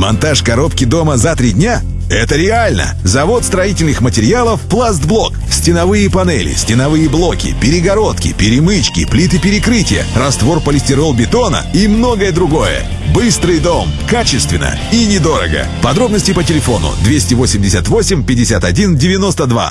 Монтаж коробки дома за три дня? Это реально! Завод строительных материалов «Пластблок». Стеновые панели, стеновые блоки, перегородки, перемычки, плиты перекрытия, раствор полистирол бетона и многое другое. Быстрый дом. Качественно и недорого. Подробности по телефону 288 51 92.